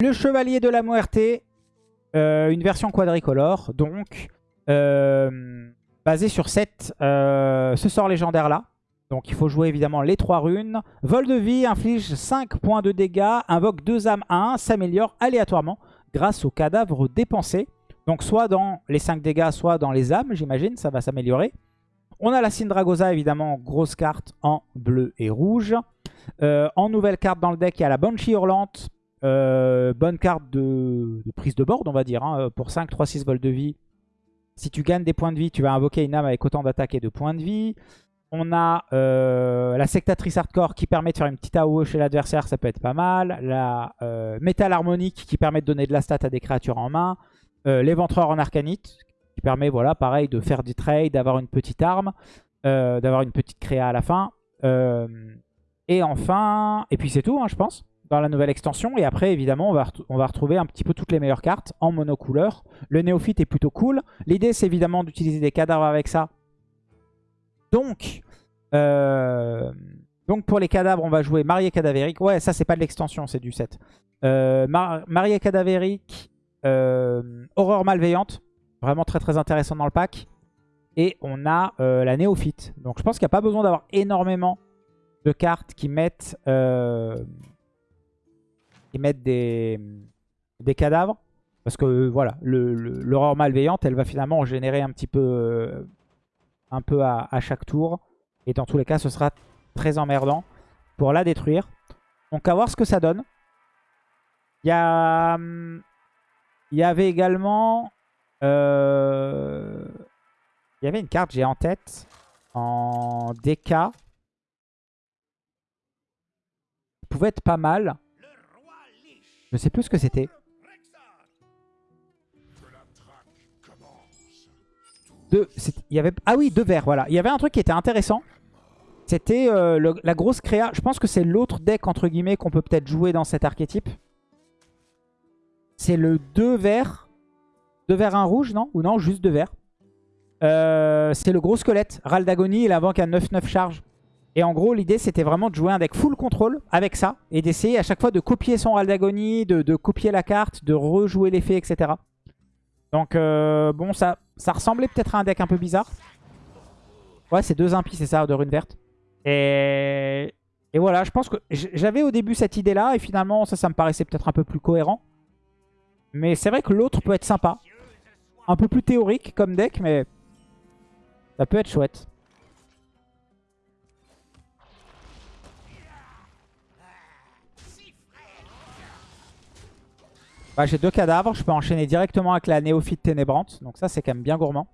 Le Chevalier de la Muerte, euh, une version quadricolore, donc euh, basée sur euh, ce sort légendaire-là. Donc il faut jouer évidemment les trois runes. Vol de vie inflige 5 points de dégâts, invoque 2 âmes à 1, s'améliore aléatoirement grâce aux cadavres dépensés. Donc soit dans les 5 dégâts, soit dans les âmes, j'imagine, ça va s'améliorer. On a la Syndragosa, évidemment, grosse carte en bleu et rouge. En nouvelle carte dans le deck, il y a la Banshee Hurlante. Euh, bonne carte de, prise de board, on va dire. Hein, pour 5, 3, 6 vols de vie. Si tu gagnes des points de vie, tu vas invoquer une âme avec autant d'attaque et de points de vie. On a euh, la sectatrice hardcore qui permet de faire une petite AOE chez l'adversaire, ça peut être pas mal. La euh, métal harmonique qui permet de donner de la stat à des créatures en main. Euh, l'éventreur en arcanite qui permet, voilà, pareil, de faire du trade, d'avoir une petite arme, d'avoir une petite créa à la fin. et enfin, et puis c'est tout, hein, je pense, dans la nouvelle extension. Et après, évidemment, on va, retrouver un petit peu toutes les meilleures cartes en monocouleur. Le néophyte est plutôt cool. L'idée, c'est évidemment d'utiliser des cadavres avec ça donc, euh, donc pour les cadavres, on va jouer Marié Cadavérique. Ouais, ça, c'est pas de l'extension, c'est du 7. Euh, Marié Cadavérique, euh, Horreur Malveillante. Vraiment très très intéressant dans le pack. Et on a euh, la Néophyte. Donc je pense qu'il n'y a pas besoin d'avoir énormément de cartes qui mettent, qui mettent des, des cadavres. Parce que voilà, l'horreur malveillante, elle va finalement générer un petit peu un peu à, chaque tour. Et dans tous les cas, ce sera très emmerdant pour la détruire. Donc à voir ce que ça donne. Il y, a, hum, il y avait également... Euh, il y avait une carte, j'ai en tête, en DK. pouvait être pas mal. Je sais plus ce que c'était. ah oui, deux verts, voilà. Il y avait un truc qui était intéressant. C'était euh, la grosse créa. Je pense que c'est l'autre deck, entre guillemets, qu'on peut peut-être jouer dans cet archétype. C'est le 2 verts. 2 verts, 1 rouge, non? Ou non, juste 2 verts. Euh, c'est le gros squelette. Ral d'Agonie, il invoque à 9-9 charge. Et en gros, l'idée, c'était vraiment de jouer un deck full contrôle avec ça. Et d'essayer à chaque fois de copier son Ral d'Agonie, de, copier la carte, de rejouer l'effet, etc. Donc, euh, bon, ça, ça ressemblait peut-être à un deck un peu bizarre. Ouais, c'est deux impies, c'est ça, de rune verte. Et... et voilà, je pense que j'avais au début cette idée-là. Et finalement, ça, ça me paraissait peut-être un peu plus cohérent. Mais c'est vrai que l'autre peut être sympa. Un peu plus théorique comme deck, mais ça peut être chouette. Bah, j'ai deux cadavres, je peux enchaîner directement avec la néophyte ténébrante. Donc ça, c'est quand même bien gourmand.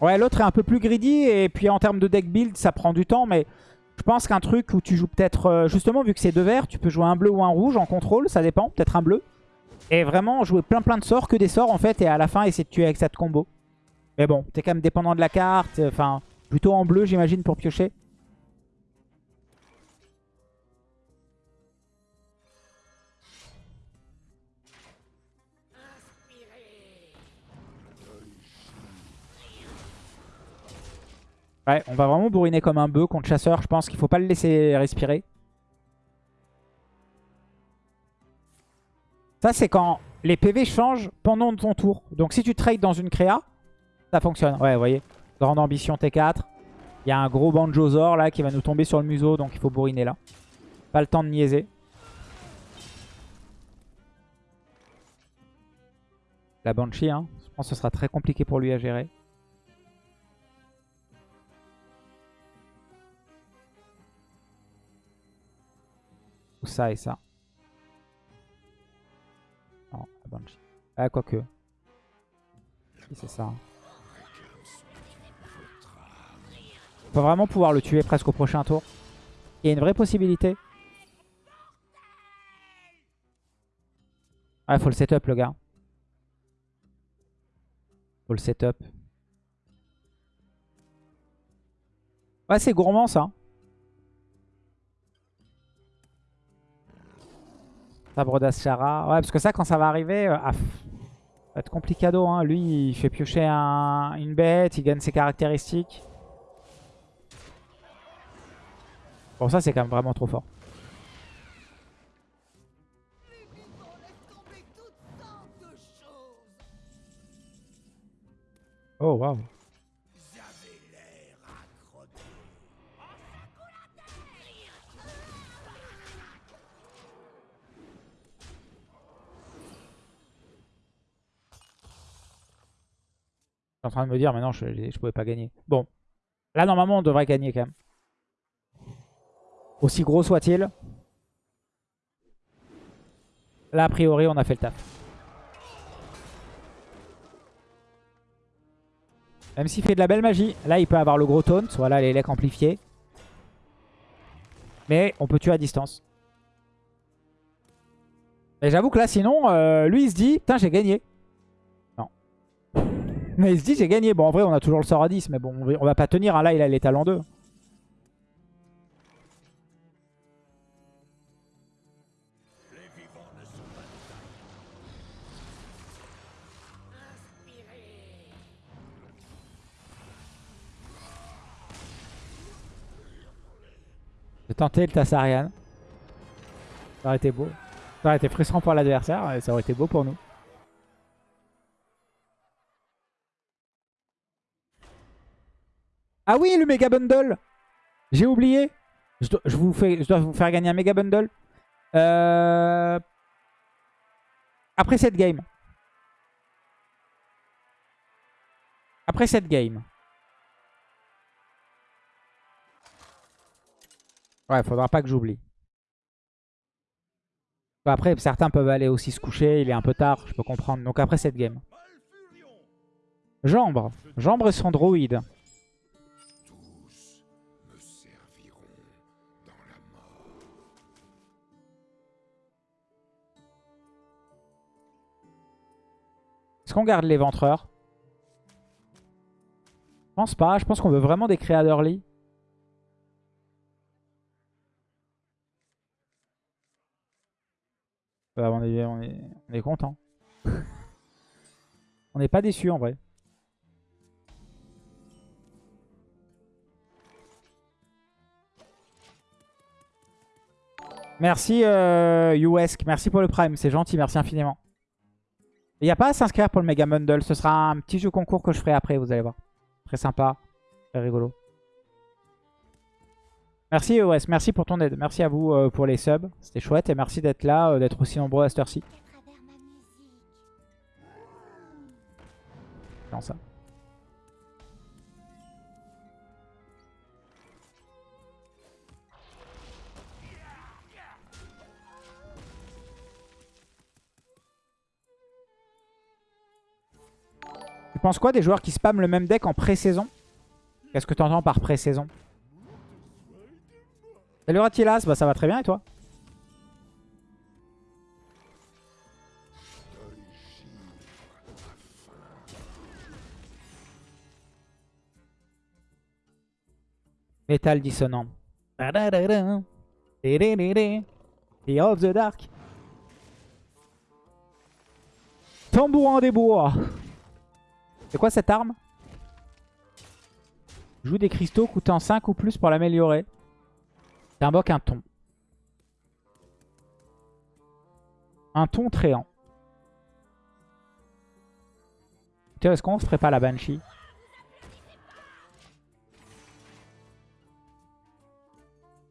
Ouais, l'autre est un peu plus greedy. Et puis en termes de deck build, ça prend du temps. Mais je pense qu'un truc où tu joues peut-être... Euh, justement, vu que c'est deux verts, tu peux jouer un bleu ou un rouge en contrôle. Ça dépend, peut-être un bleu. Et vraiment jouer plein plein de sorts, que des sorts en fait. Et à la fin, essayer de tuer avec cette combo. Mais bon, t'es quand même dépendant de la carte. Enfin, Plutôt en bleu, j'imagine, pour piocher. Ouais, on va vraiment bourriner comme un bœuf contre chasseur. Je pense qu'il faut pas le laisser respirer. Ça, c'est quand les PV changent pendant ton tour. Donc si tu trades dans une créa, ça fonctionne. Ouais, vous voyez. Grande ambition T4. Il y a un gros Banjozor là qui va nous tomber sur le museau, donc il faut bourriner là. Pas le temps de niaiser. La Banshee, hein. je pense que ce sera très compliqué pour lui à gérer. Ou ça et ça. Non, la Banshee. Ah, quoique. Si, c'est ça. Hein. On peut vraiment pouvoir le tuer presque au prochain tour. Il y a une vraie possibilité. Ah, faut le setup le gars. Faut le setup. Ouais, c'est gourmand ça. Sabre d'Ashara. Ouais, parce que ça, quand ça va arriver... Euh, ah, Ça va être complicado. Hein. Lui, il fait piocher un- une bête, il gagne ses caractéristiques. Bon, ça, c'est quand même vraiment trop fort. Oh, waouh. En train de me dire, mais non, je pouvais pas gagner. Bon. Là, normalement, on devrait gagner quand même. Aussi gros soit-il. Là, a priori, on a fait le taf. Même s'il fait de la belle magie. Là, il peut avoir le gros taunt. Voilà, les lecs amplifiés. Mais on peut tuer à distance. Mais j'avoue que là, sinon, euh, lui, il se dit, putain, j'ai gagné. Non. Mais il se dit, j'ai gagné. Bon, en vrai, on a toujours le sort à 10. Mais bon, on va pas tenir. hein. Là, il a les talents 2. Tenté le Tassarian. Ça aurait été beau. Ça aurait été frustrant pour l'adversaire ça aurait été beau pour nous. Ah oui, le Mega Bundle J'ai oublié. Je dois, vous fais, je dois vous faire gagner un Mega Bundle. Euh, Après cette game. Après cette game. Ouais, faudra pas que j'oublie. Après, certains peuvent aller aussi se coucher. Il est un peu tard, je peux comprendre. Donc après cette game. Jambre. Jambre et son droïde. Est-ce qu'on garde l'éventreur Je pense pas. Je pense qu'on veut vraiment des créateurs d'early. Bah, on, est, on, est, on est content. on n'est pas déçu en vrai. Merci euh, merci pour le prime, c'est gentil, merci infiniment. Il n'y a pas à s'inscrire pour le Mega Bundle, ce sera un petit jeu concours que je ferai après, vous allez voir. Très sympa, très rigolo. Merci EOS, merci pour ton aide. Merci à vous euh, pour les subs. C'était chouette et merci d'être là, euh, d'être aussi nombreux à cette heure-ci. Non, ça. Tu penses quoi des joueurs qui spamment le même deck en pré-saison? Qu'est-ce que tu entends par pré-saison? Salut Ratilas, bah ça va très bien et toi? Metal dissonant. The of the Dark. Tambourin des bois. C'est quoi cette arme? Joue des cristaux coûtant 5 ou plus pour l'améliorer. T'invoques un ton. Un ton tréant. Tiens, est-ce qu'on se ferait pas la Banshee?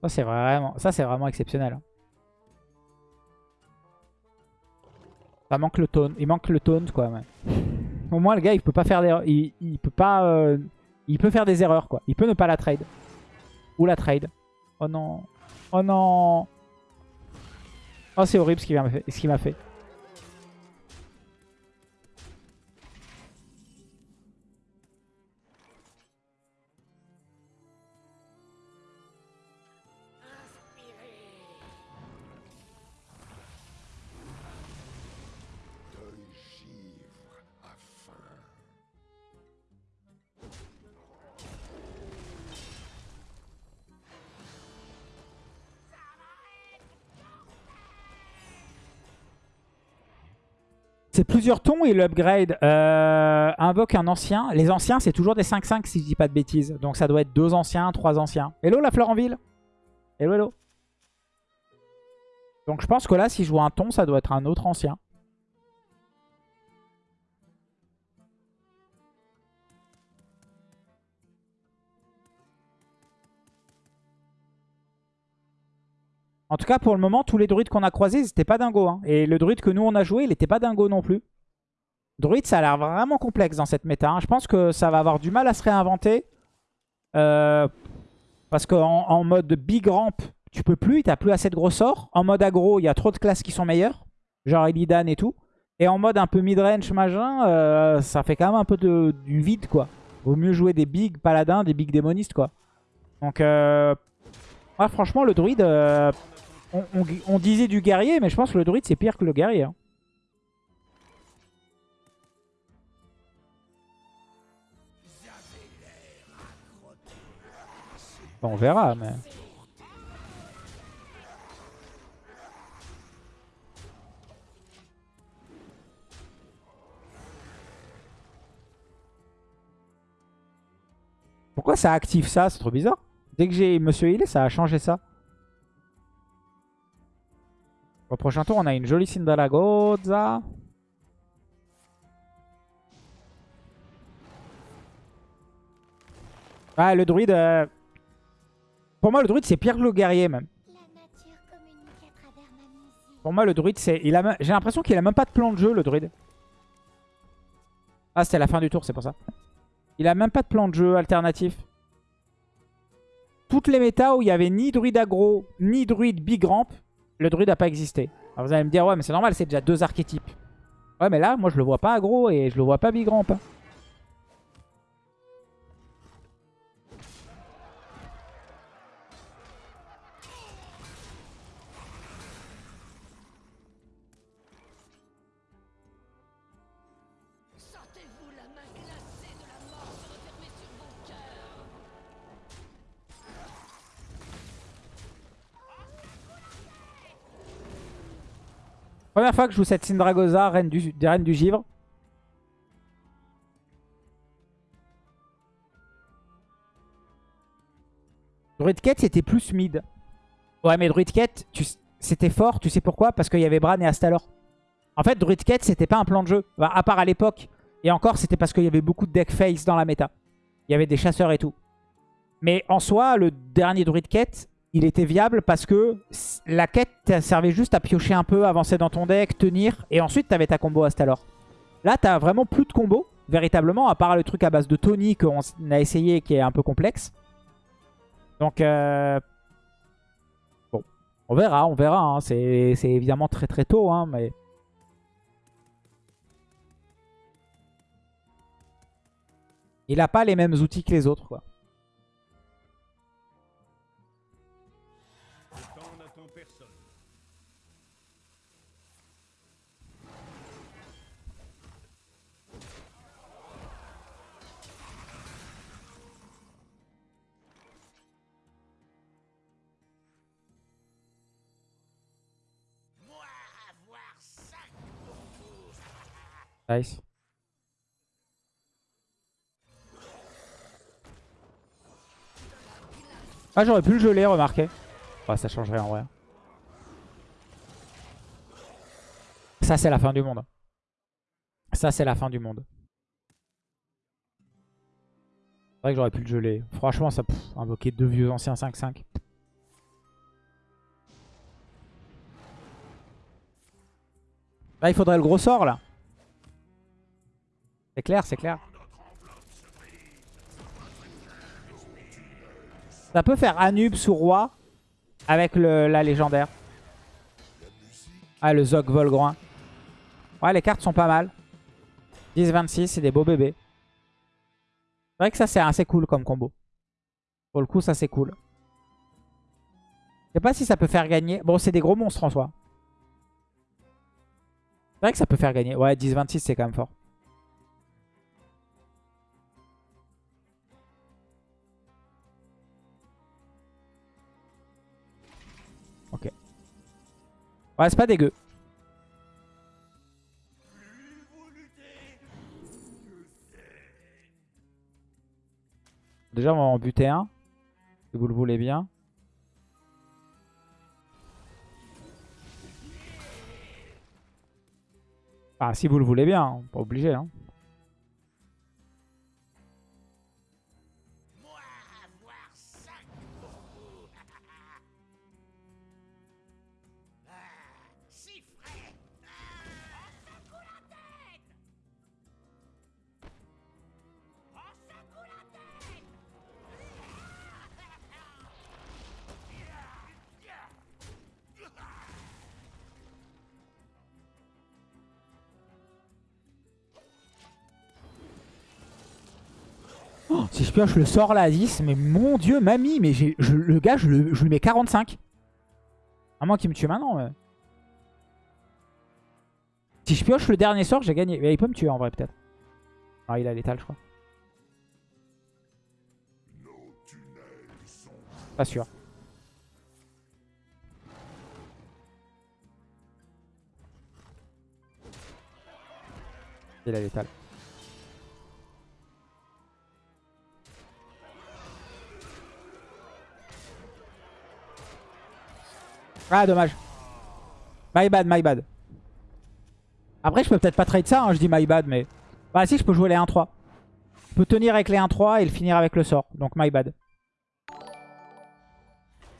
Ça c'est vraiment, ça c'est vraiment exceptionnel. hein. Ça manque le taunt, il manque le taunt quoi. Au moins le gars il peut pas faire des, il, il peut pas, euh, il peut faire des erreurs quoi. Il peut ne pas la trade ou la trade. Oh non. Oh non. Oh c'est horrible ce qu'il m'a fait. C'est plusieurs tons et l'upgrade euh, invoque un ancien. Les anciens, c'est toujours des 5-5 si je dis pas de bêtises. Donc ça doit être deux anciens, trois anciens. Hello la fleur en ville Hello, hello. Donc je pense que là, si je vois un ton, ça doit être un autre ancien. En tout cas, pour le moment, tous les druides qu'on a croisés, ils n'étaient pas dingo. Hein. Et le druide que nous, on a joué, il n'était pas dingo non plus. Druide, ça a l'air vraiment complexe dans cette méta. Hein. Je pense que ça va avoir du mal à se réinventer. Euh, parce qu'en en mode big ramp, tu peux plus, tu n'as plus assez de gros sorts. En mode aggro, il y a trop de classes qui sont meilleures. Genre Illidan et tout. Et en mode un peu mid-range, machin, euh, ça fait quand même un peu de, du vide, quoi. Vaut mieux jouer des big paladins, des big démonistes, quoi. Donc, euh, franchement, le druide, euh, on, disait du guerrier, mais je pense que le druide, c'est pire que le guerrier. Hein. on verra, mais... Pourquoi ça active ça? C'est trop bizarre. Dès que j'ai Monsieur Healer, ça a changé ça. Prochain tour, on a une jolie Sindalagoza. Ah, le druide... Euh, pour moi, le druide, c'est pire que le guerrier, même. Pour moi, le druide, c'est... A... J'ai l'impression qu'il a même pas de plan de jeu, le druide. Ah, c'était la fin du tour, c'est pour ça. Il a même pas de plan de jeu alternatif. Toutes les méta où il y avait ni druide aggro, ni druide big ramp, le druide n'a pas existé. Alors vous allez me dire, ouais, mais c'est normal, c'est déjà deux archétypes. Ouais, mais là, moi, je le vois pas aggro et je le vois pas big ramp. Première fois que je joue cette Syndragosa, reine du, reine du givre. C'était plus mid. Ouais mais Druidket c'était fort, tu sais pourquoi? Parce qu'il y avait Bran et Astalor. En fait Druidket c'était pas un plan de jeu, à part à l'époque. Et encore c'était parce qu'il y avait beaucoup de deck face dans la méta. Il y avait des chasseurs et tout. Mais en soi, le dernier Druidket, il était viable parce que la quête servait juste à piocher un peu, avancer dans ton deck, tenir, et ensuite tu avais ta combo Astalor. Là, tu as vraiment plus de combo, véritablement, à part le truc à base de Tony qu'on a essayé qui est un peu complexe. Donc, euh... bon, on verra, on verra. Hein. C'est évidemment très très tôt, hein, mais... Il n'a pas les mêmes outils que les autres, quoi. Nice. Ah, j'aurais pu le geler, remarquez. Oh, ça changerait en vrai. Ça, c'est la fin du monde. Ça, c'est la fin du monde. C'est vrai que j'aurais pu le geler. Franchement, ça pff, invoquer deux vieux anciens 5-5. Là, il faudrait le gros sort, là. C'est clair, c'est clair. Ça peut faire Anub sous roi avec le, la légendaire. Ah, le Zog Volgroin. Ouais, les cartes sont pas mal. 10-26, c'est des beaux bébés. C'est vrai que ça, c'est assez cool comme combo. Pour le coup, ça, c'est cool. Je sais pas si ça peut faire gagner. Bon, c'est des gros monstres en soi. C'est vrai que ça peut faire gagner. Ouais, 10-26, c'est quand même fort. Ouais, c'est pas dégueu. Déjà, on va en buter un. Si vous le voulez bien. Ah, si vous le voulez bien, hein, pas obligé. Hein. Je le sort là à 10, mais mon dieu, mamie, mais le gars, je, lui mets 45. À moins qu'il me tue maintenant. Si je pioche le dernier sort, j'ai gagné. Mais il peut me tuer en vrai, peut-être. Ah, il a l'étal, je crois. Pas sûr. Il a l'étal. Ah, dommage. My bad, my bad. Après, je peux peut-être pas trade ça, hein, je dis my bad, mais... Bah si, je peux jouer les 1-3. Je peux tenir avec les 1-3 et le finir avec le sort. Donc my bad.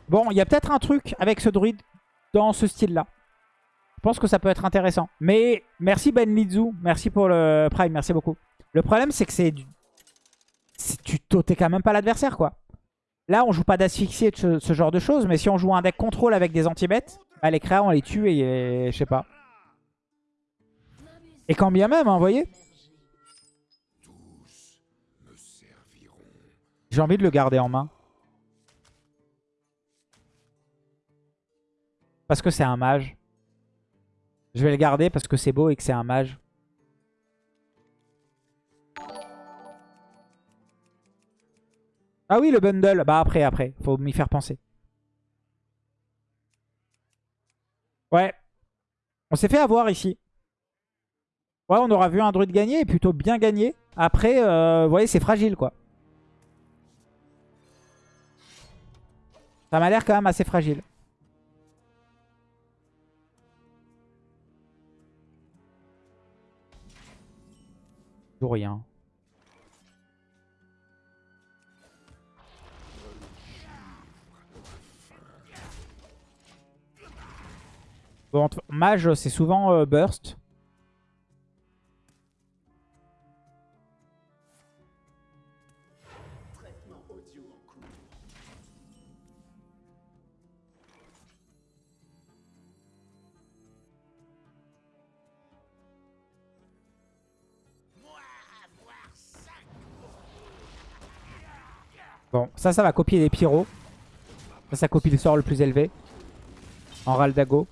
Bon, il y a peut-être un truc avec ce druide dans ce style-là. Je pense que ça peut être intéressant. Mais merci Ben Lizu. Merci pour le prime. Merci beaucoup. Le problème, c'est que c'est... Du... Tu t'es quand même pas l'adversaire, quoi. Là, on joue pas d'asphyxie et ce, ce, genre de choses. Mais si on joue un deck contrôle avec des anti-bêtes, bah, les créas, on les tue et, je sais pas. Et quand bien même, hein, vous voyez? J'ai envie de le garder en main. Parce que c'est un mage. Je vais le garder parce que c'est beau et que c'est un mage. Ah oui, le bundle. Bah après, après. Faut m'y faire penser. Ouais. On s'est fait avoir ici. Ouais, on aura vu un druide gagner, et plutôt bien gagner. Après, euh, vous voyez, c'est fragile, quoi. Ça m'a l'air quand même assez fragile. Toujours rien. Bon, mage, c'est souvent euh, burst. Bon, ça, ça va copier les pyros. Ça, ça copie le sort le plus élevé. En Raldago.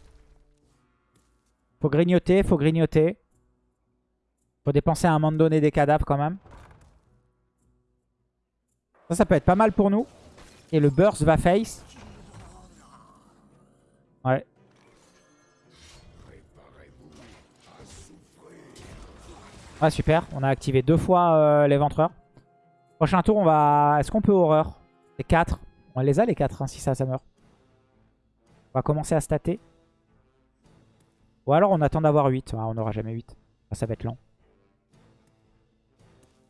Faut grignoter, faut grignoter. Faut dépenser à un moment donné des cadavres quand même. Ça, ça peut être pas mal pour nous. Et le burst va face. Ouais. Ah super, on a activé deux fois euh, l'éventreur. Prochain tour, on va... Est-ce qu'on peut horreur? C'est 4. On les a les 4 hein, si ça, ça meurt. On va commencer à stater. Ou alors on attend d'avoir 8. Ah, on n'aura jamais 8. Ah, ça va être lent.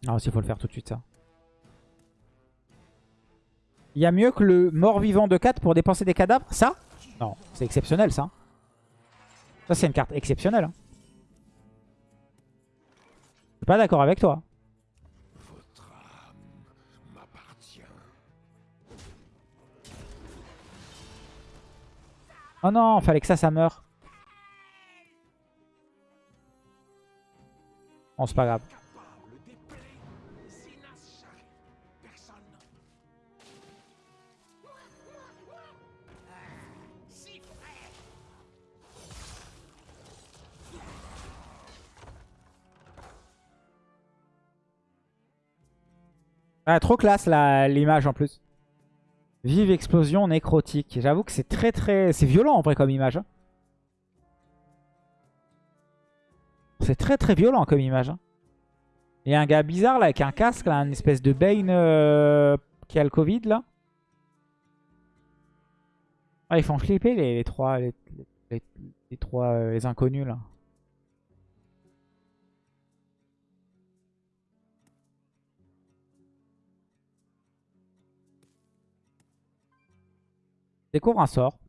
Ah, il faut le faire tout de suite ça. Il y a mieux que le mort-vivant de 4 pour dépenser des cadavres Ça? Non, c'est exceptionnel ça. Ça c'est une carte exceptionnelle. Hein. Je suis pas d'accord avec toi. Oh non, fallait que ça, ça meure. Bon, c'est pas grave. Ah, trop classe l'image en plus. Vive explosion nécrotique. J'avoue que c'est très très... C'est violent en vrai comme image. Hein. C'est très très violent comme image. Hein. Il y a un gars bizarre là avec un casque, là, une espèce de Bane euh, qui a le Covid là. Ah, ils font flipper les, trois, les trois, euh, les inconnus là. Découvre un sort.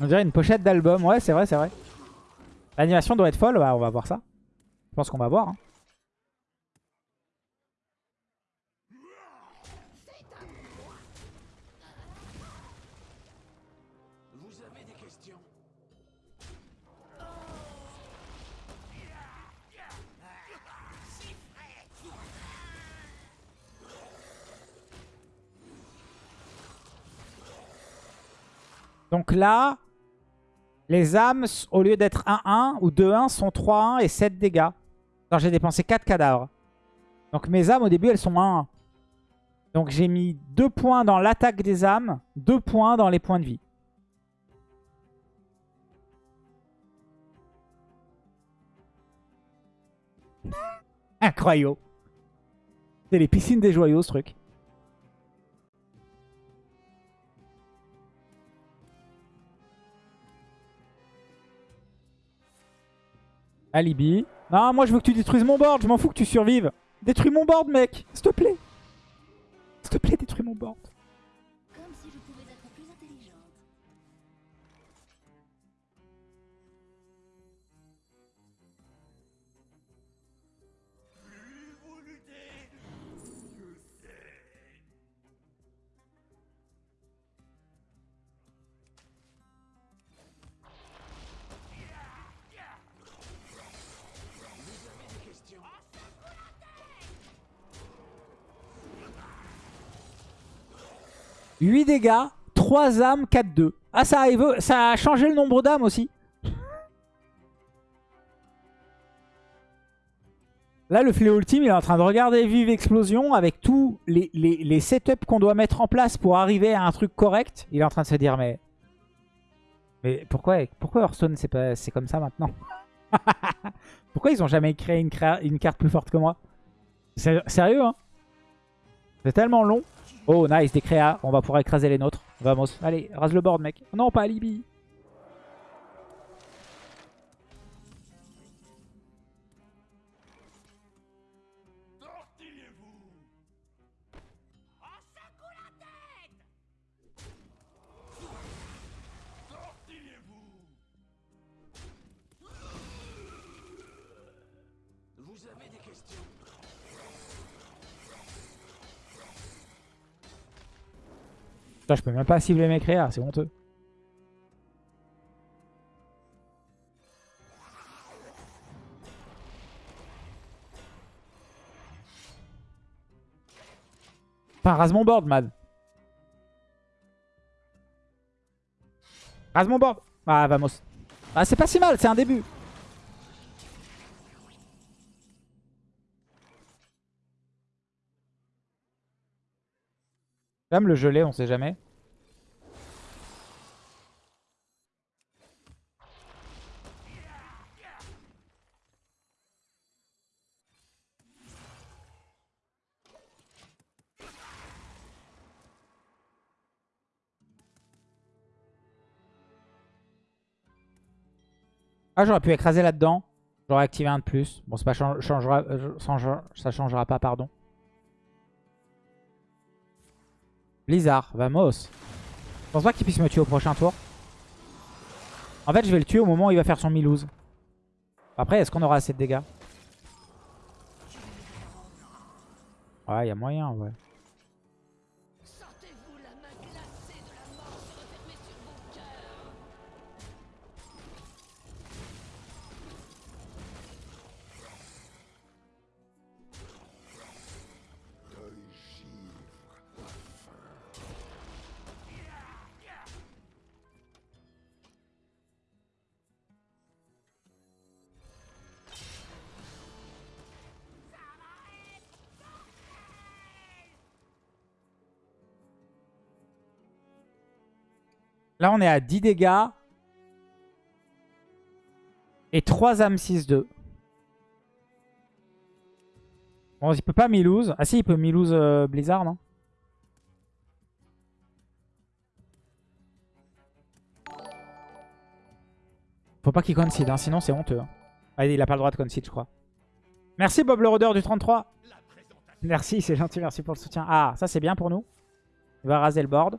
On dirait une pochette d'album. Ouais, c'est vrai, c'est vrai. L'animation doit être folle. Bah, on va voir ça. Je pense qu'on va voir. hein. Donc là, les âmes, au lieu d'être 1-1 ou 2-1, sont 3-1 et 7 dégâts. Alors j'ai dépensé 4 cadavres. Donc mes âmes, au début, elles sont 1-1. Donc j'ai mis 2 points dans l'attaque des âmes, 2 points dans les points de vie. Incroyable. C'est les piscines des joyaux, ce truc. Alibi. Non, moi je veux que tu détruises mon board. Je m'en fous que tu survives. Détruis mon board, mec. S'il te plaît. S'il te plaît, détruis mon board. 8 dégâts, 3 âmes, 4-2. Ah, ça a, ça a changé le nombre d'âmes aussi. Là, le fléau ultime, il est en train de regarder Vive Explosion avec tous les, les, les setups qu'on doit mettre en place pour arriver à un truc correct. Il est en train de se dire, mais... Mais pourquoi, pourquoi Hearthstone, c'est comme ça maintenant? Pourquoi ils ont jamais créé une, une carte plus forte que moi? Sé- Sérieux, hein? C'est tellement long. Oh, nice, des créas. On va pouvoir écraser les nôtres. Vamos. Allez, rase le board, mec. Non, pas Alibi. Tortillez-vous Je peux même pas cibler mes créas, c'est honteux. Enfin, rase mon board, man. Rase mon board. Ah, vamos. Ah, c'est pas si mal, c'est un début. Même le gelé, on sait jamais. Ah, j'aurais pu écraser là-dedans. J'aurais activé un de plus. Bon, pas chan- changera, euh, changera- ça changera pas, pardon. Blizzard, vamos. Je pense pas qu'il puisse me tuer au prochain tour. En fait, je vais le tuer au moment où il va faire son Milouz. Après, est-ce qu'on aura assez de dégâts? Ouais, il y a moyen, ouais. Là, on est à 10 dégâts. Et 3 âmes 6-2. Bon, il peut pas Milouz. Ah si, il peut Milouz euh, Blizzard, non? Faut pas qu'il concede, hein, sinon c'est honteux. hein. Ah, il a pas le droit de concede, je crois. Merci Bob le Rôdeur du 33. Merci, c'est gentil, merci pour le soutien. Ah, ça c'est bien pour nous. Il va raser le board.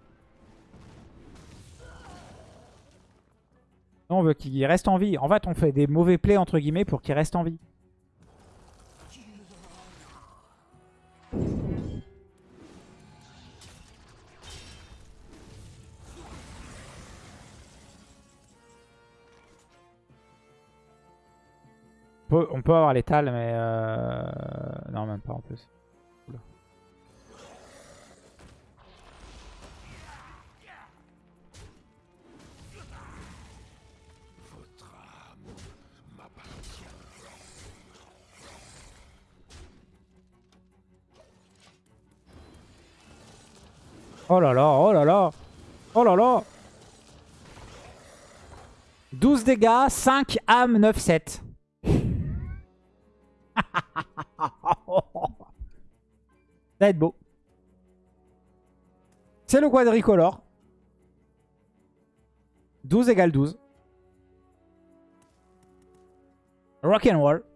Non, on veut qu'il reste en vie. En fait, on fait des mauvais plays entre guillemets pour qu'il reste en vie. On peut, avoir l'étal, mais... Euh... Non, même pas en plus. Oh là là, oh là là Oh là là 12 dégâts, 5 âmes, 9, 7. Ça va être beau. C'est le quadricolore. 12 égale 12. Rock'n'roll.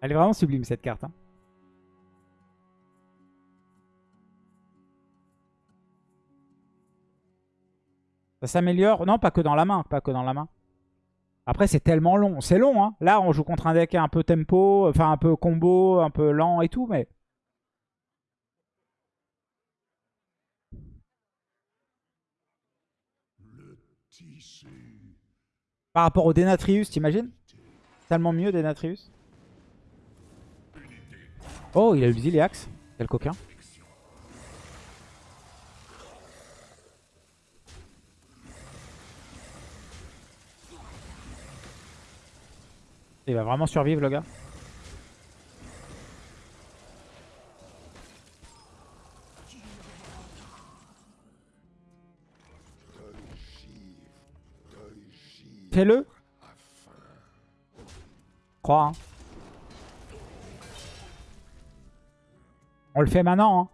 Elle est vraiment sublime cette carte. hein. Ça s'améliore. Non, pas que dans la main. Pas que dans la main. Après, c'est tellement long. C'est long, hein. Là, on joue contre un deck un peu tempo, enfin un peu combo, un peu lent et tout, mais... Par rapport au Denatrius, t'imagines? Tellement mieux Denatrius. Oh, il a eu le Ziliax. Quel coquin. Il va vraiment survivre le gars. Fais-le. Crois. hein. On le fait maintenant. Hein.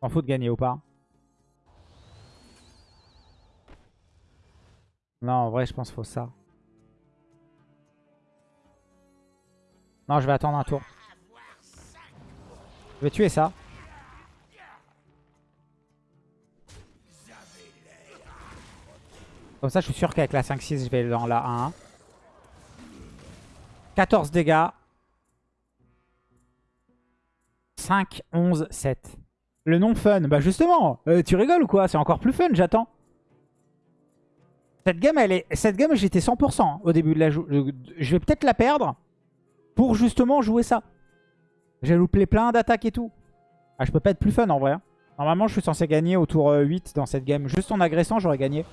S'en fout de gagner ou pas. Non, en vrai, je pense qu'il faut ça. Non, je vais attendre un tour. Je vais tuer ça. Comme ça, je suis sûr qu'avec la 5-6, je vais dans la 1. 14 dégâts. 5, 11, 7. Le non fun. Bah justement, euh, tu rigoles ou quoi? C'est encore plus fun, j'attends. Cette game, elle est... Cette game, j'étais 100% hein, au début de la jou- Je vais peut-être la perdre pour justement jouer ça. J'ai loupé plein d'attaques et tout. Ah, je peux pas être plus fun en vrai. hein. Normalement, je suis censé gagner au tour euh, 8 dans cette game. Juste en agressant, j'aurais gagné.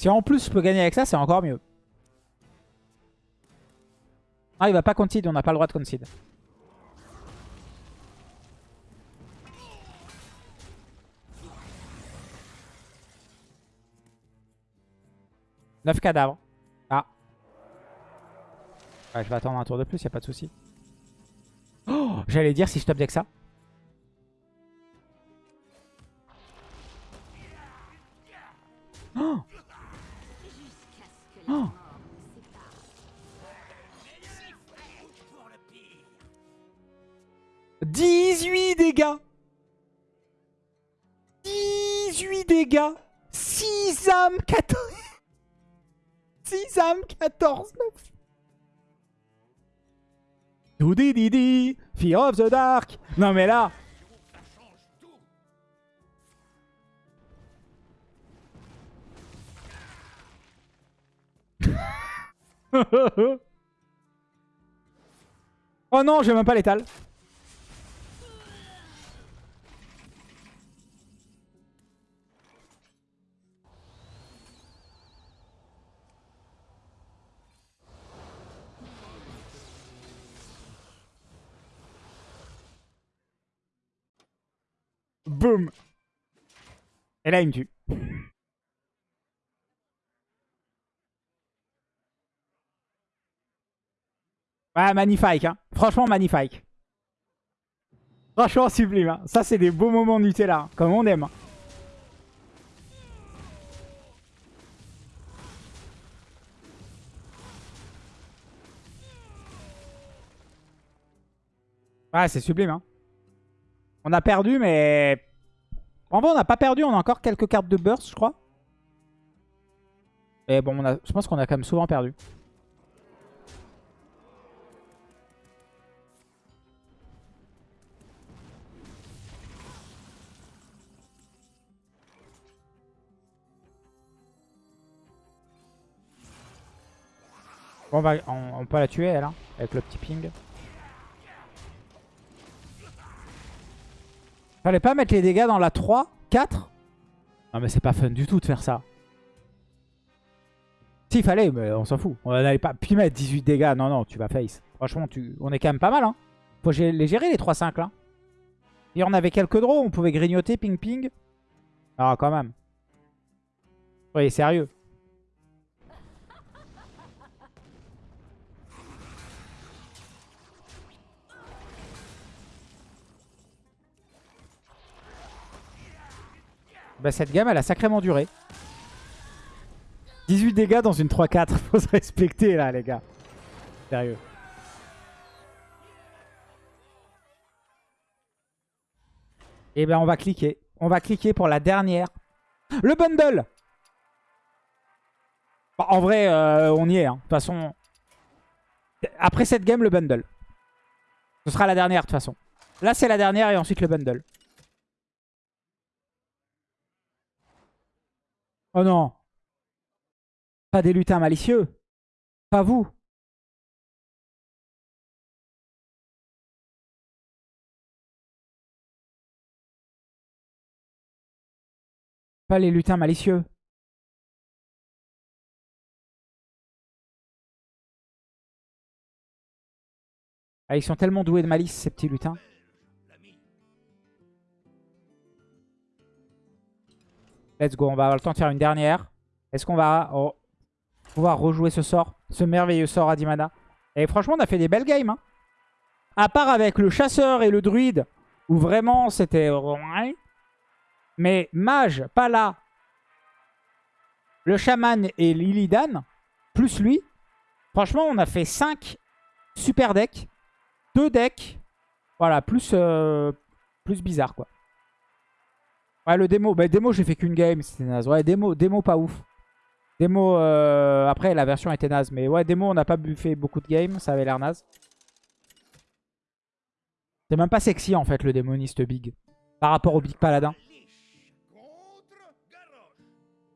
Si en plus je peux gagner avec ça, c'est encore mieux. Ah, il va pas concede, on n'a pas le droit de concede. Neuf cadavres. Ah. Je vais attendre un tour de plus, y a pas de souci. Oh, J'allais dire si je top deck ça. Oh 18 dégâts. 18 dégâts. 6 âmes 14 6 âmes 14 9 Doudididi Fear of the Dark. Non mais là. Oh non, j'ai même pas l'étal. Boum Et là, il me tue. Ouais, magnifique. Hein. Franchement, magnifique. Franchement, sublime. hein. Ça, c'est des beaux moments Nutella. hein, Comme on aime. hein. Ouais, c'est sublime. Hein. On a perdu, mais... En vrai, on n'a pas perdu. On a encore quelques cartes de burst, je crois. Et bon, on a... je pense qu'on a quand même souvent perdu. Bon, on, va, on, peut la tuer, elle, hein, avec le petit ping. Fallait pas mettre les dégâts dans la 3, 4 Non mais c'est pas fun du tout de faire ça. Si, fallait, mais on s'en fout. On n'allait pas puis mettre 18 dégâts. Non, non, tu vas face. Franchement, tu... on est quand même pas mal. Hein. Faut les gérer les 3-5 là. Et on avait quelques draws, on pouvait grignoter, ping ping. Ah, quand même. Oui, sérieux. Bah, cette gamme, elle a sacrément duré. 18 dégâts dans une 3-4. Faut se respecter là, les gars. Sérieux. Et ben, on va cliquer. On va cliquer pour la dernière. Le bundle Bah, En vrai, euh, on y est. hein. De toute façon, après cette game, le bundle. Ce sera la dernière, de toute façon. Là, c'est la dernière et ensuite le bundle. Oh non. Pas des lutins malicieux. Pas vous. Pas les lutins malicieux. Ah, ils sont tellement doués de malice, ces petits lutins. Let's go, on va avoir le temps de faire une dernière. Est-ce qu'on va oh, pouvoir rejouer ce sort Ce merveilleux sort à 10 mana Et franchement, on a fait des belles games. hein. À part avec le chasseur et le druide, où vraiment c'était... Mais mage, pas là. Le chaman et l'Illidan, plus lui. Franchement, on a fait 5 super decks. 2 decks. Voilà, plus, euh, plus bizarre, quoi. Ouais, le démo. Bah, démo, j'ai fait qu'une game, c'était naze. Ouais, démo, démo pas ouf. Démo, euh, après, la version était naze. Mais ouais, démo, on n'a pas fait beaucoup de games. Ça avait l'air naze. C'est même pas sexy, en fait, le démoniste big. Par rapport au big paladin.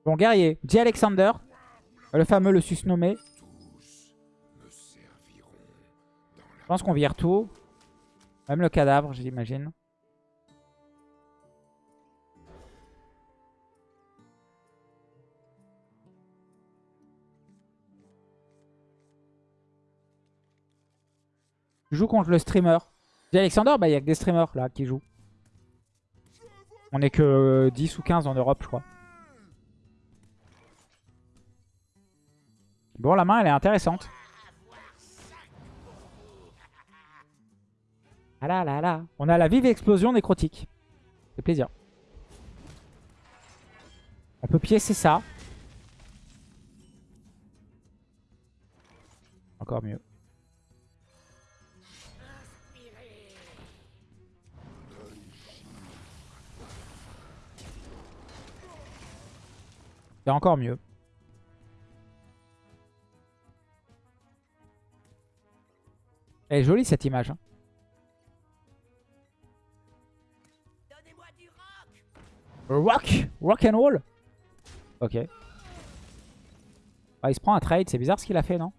Bon, guerrier. J. Alexander. Le fameux, le susnommé. Je pense qu'on vire tout. Même le cadavre, j'imagine. Joue contre le streamer. J. Alexander, bah il y a que des streamers là qui jouent. On est que 10 ou 15 en Europe, je crois. Bon, la main, elle est intéressante. Ah là là là. On a la vive explosion nécrotique. C'est plaisir. On peut piécer ça. Encore mieux. C'est encore mieux. Elle est jolie cette image. hein. Du rock Rock Rock and roll Ok. Ah, il se prend un trade, c'est bizarre ce qu'il a fait, non?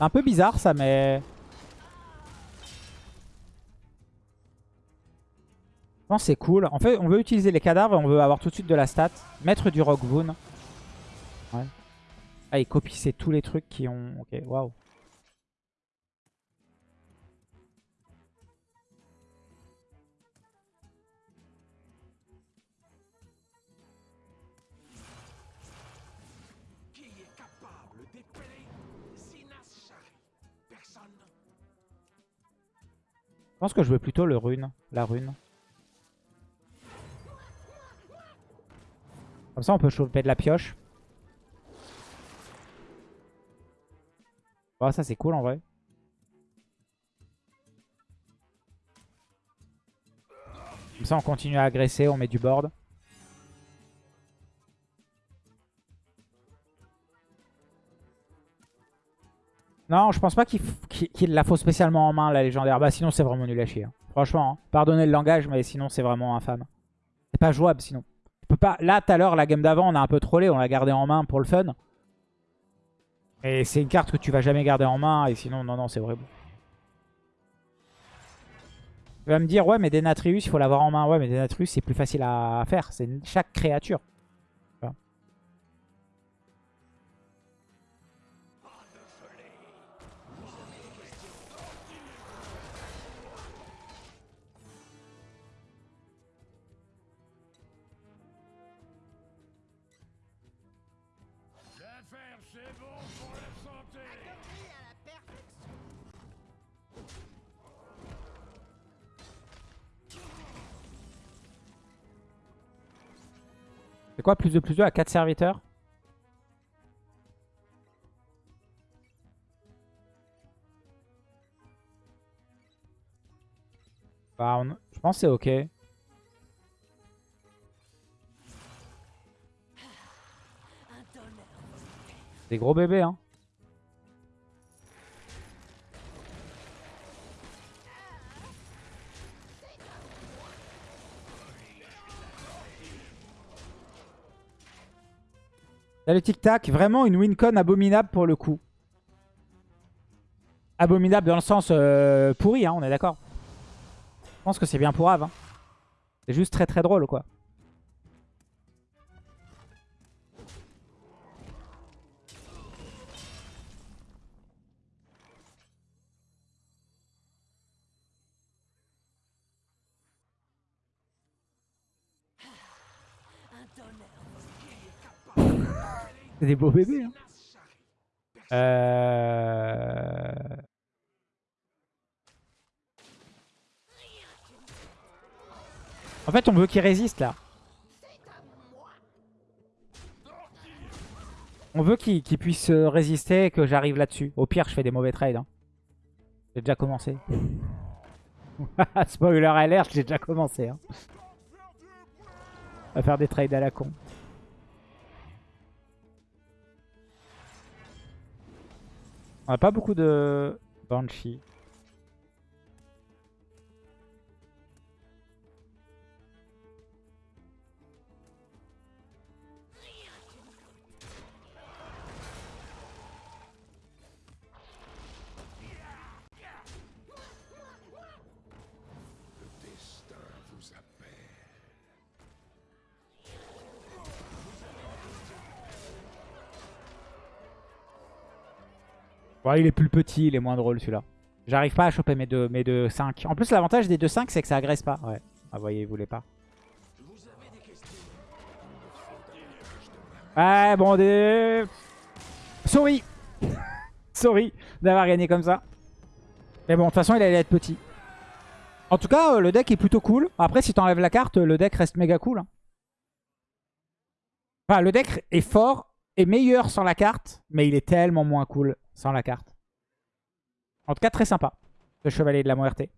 Un peu bizarre ça, mais... pense que c'est cool. En fait, on veut utiliser les cadavres et on veut avoir tout de suite de la stat. Mettre du Rock Boon. Ouais. Ah, il copie tous les trucs qui ont... Ok, waouh. Pense que je veux plutôt le rune. La rune. Comme ça, on peut choper de la pioche. Oh, ça, c'est cool en vrai. Comme ça, on continue à agresser, on met du board. Non, je pense pas qu'il la faut spécialement en main, la légendaire. Bah sinon, c'est vraiment nul à chier. hein. Franchement, hein. pardonnez le langage, mais sinon, c'est vraiment infâme. C'est pas jouable, sinon. Pas... Là, tout à l'heure, la game d'avant, on a un peu trollé. On l'a gardé en main pour le fun. Et c'est une carte que tu vas jamais garder en main. Et sinon, non, non, c'est horrible. Tu vas me dire, ouais, mais Denatrius, il faut l'avoir en main. Ouais, mais Denatrius, c'est plus facile à faire. C'est chaque créature. C'est quoi plus de plus 2 à 4 serviteurs Bah, on- je pense que c'est ok. Des gros bébés, hein. Salut Tic Tac, vraiment une wincon abominable pour le coup. Abominable dans le sens euh, pourri, hein, on est d'accord. Je pense que c'est bien pour Ave. hein. C'est juste très très drôle quoi. C'est des beaux bébés. Hein. Euh... En fait, on veut qu'il résiste là. On veut qu'il qu'il puisse euh, résister et que j'arrive là-dessus. Au pire, je fais des mauvais trades. hein. J'ai déjà commencé. Spoiler alert, j'ai déjà commencé. Hein. À faire des trades à la con. On a pas beaucoup de Banshee. Il est plus petit, il est moins drôle celui-là. J'arrive pas à choper mes deux, mes deux 5. En plus, l'avantage des 2-5, c'est que ça agresse pas. Ouais. Ah, voyez, il voulait pas. Ouais, bon, des... Sorry Sorry d'avoir gagné comme ça. Mais bon, de toute façon, il allait être petit. En tout cas, euh, le deck est plutôt cool. Après, si t'enlèves la carte, le deck reste méga cool. hein. Enfin, le deck est fort et meilleur sans la carte, mais il est tellement moins cool sans la carte. En tout cas, très sympa, le Chevalier de la Muerte.